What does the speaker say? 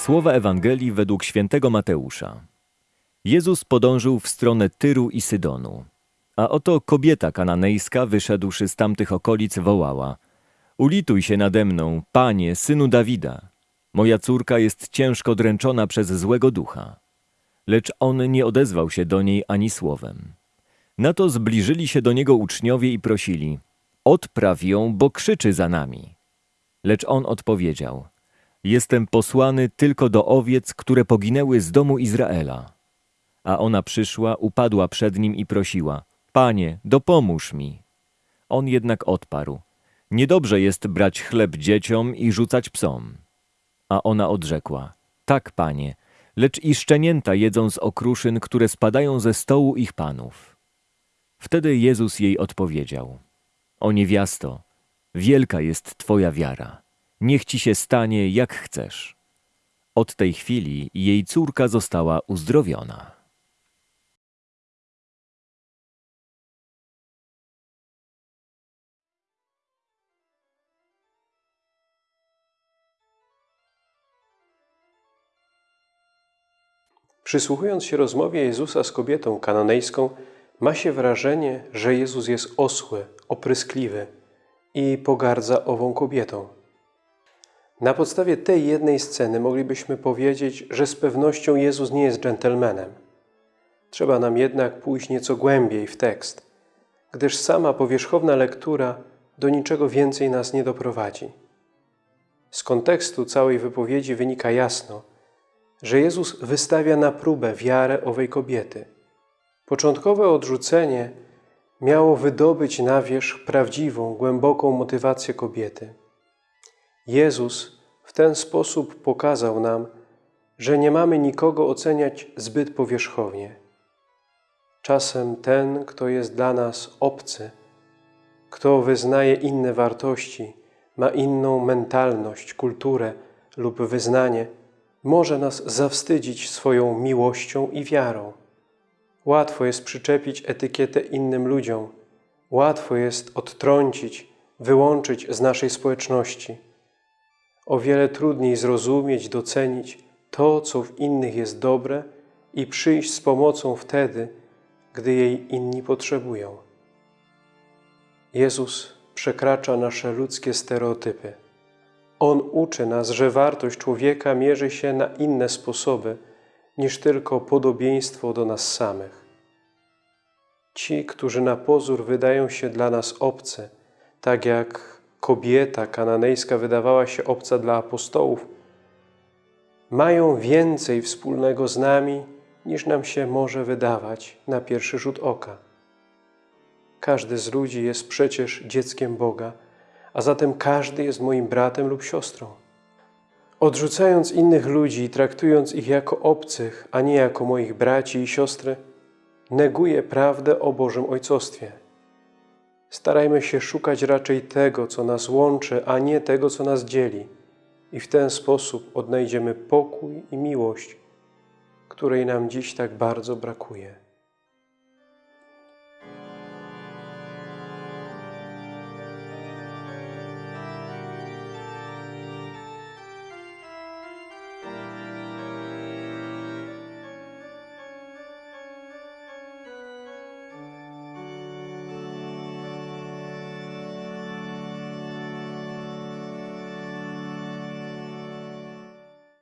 Słowa Ewangelii według świętego Mateusza. Jezus podążył w stronę Tyru i Sydonu. A oto kobieta kananejska, wyszedłszy z tamtych okolic, wołała: Ulituj się nade mną, panie, synu Dawida. Moja córka jest ciężko dręczona przez złego ducha. Lecz on nie odezwał się do niej ani słowem. Na to zbliżyli się do niego uczniowie i prosili: Odpraw ją, bo krzyczy za nami. Lecz on odpowiedział: Jestem posłany tylko do owiec, które poginęły z domu Izraela. A ona przyszła, upadła przed nim i prosiła: Panie, dopomóż mi. On jednak odparł: Niedobrze jest brać chleb dzieciom i rzucać psom. A ona odrzekła: Tak, panie, lecz i szczenięta jedzą z okruszyn, które spadają ze stołu ich panów. Wtedy Jezus jej odpowiedział: O niewiasto, wielka jest twoja wiara. Niech ci się stanie, jak chcesz. Od tej chwili jej córka została uzdrowiona. Przysłuchując się rozmowie Jezusa z kobietą kananejską, ma się wrażenie, że Jezus jest osły, opryskliwy i pogardza ową kobietą. Na podstawie tej jednej sceny moglibyśmy powiedzieć, że z pewnością Jezus nie jest dżentelmenem. Trzeba nam jednak pójść nieco głębiej w tekst, gdyż sama powierzchowna lektura do niczego więcej nas nie doprowadzi. Z kontekstu całej wypowiedzi wynika jasno, że Jezus wystawia na próbę wiarę owej kobiety. Początkowe odrzucenie miało wydobyć na wierzch prawdziwą, głęboką motywację kobiety. Jezus w ten sposób pokazał nam, że nie mamy nikogo oceniać zbyt powierzchownie. Czasem ten, kto jest dla nas obcy, kto wyznaje inne wartości, ma inną mentalność, kulturę lub wyznanie, może nas zawstydzić swoją miłością i wiarą. Łatwo jest przyczepić etykietę innym ludziom. Łatwo jest odtrącić, wyłączyć z naszej społeczności. O wiele trudniej zrozumieć, docenić to, co w innych jest dobre i przyjść z pomocą wtedy, gdy jej inni potrzebują. Jezus przekracza nasze ludzkie stereotypy. On uczy nas, że wartość człowieka mierzy się na inne sposoby niż tylko podobieństwo do nas samych. Ci, którzy na pozór wydają się dla nas obcy, tak jak kobieta kananejska wydawała się obca dla apostołów, mają więcej wspólnego z nami, niż nam się może wydawać na pierwszy rzut oka. Każdy z ludzi jest przecież dzieckiem Boga, a zatem każdy jest moim bratem lub siostrą. Odrzucając innych ludzi i traktując ich jako obcych, a nie jako moich braci i siostry, neguję prawdę o Bożym Ojcostwie. Starajmy się szukać raczej tego, co nas łączy, a nie tego, co nas dzieli. I w ten sposób odnajdziemy pokój i miłość, której nam dziś tak bardzo brakuje.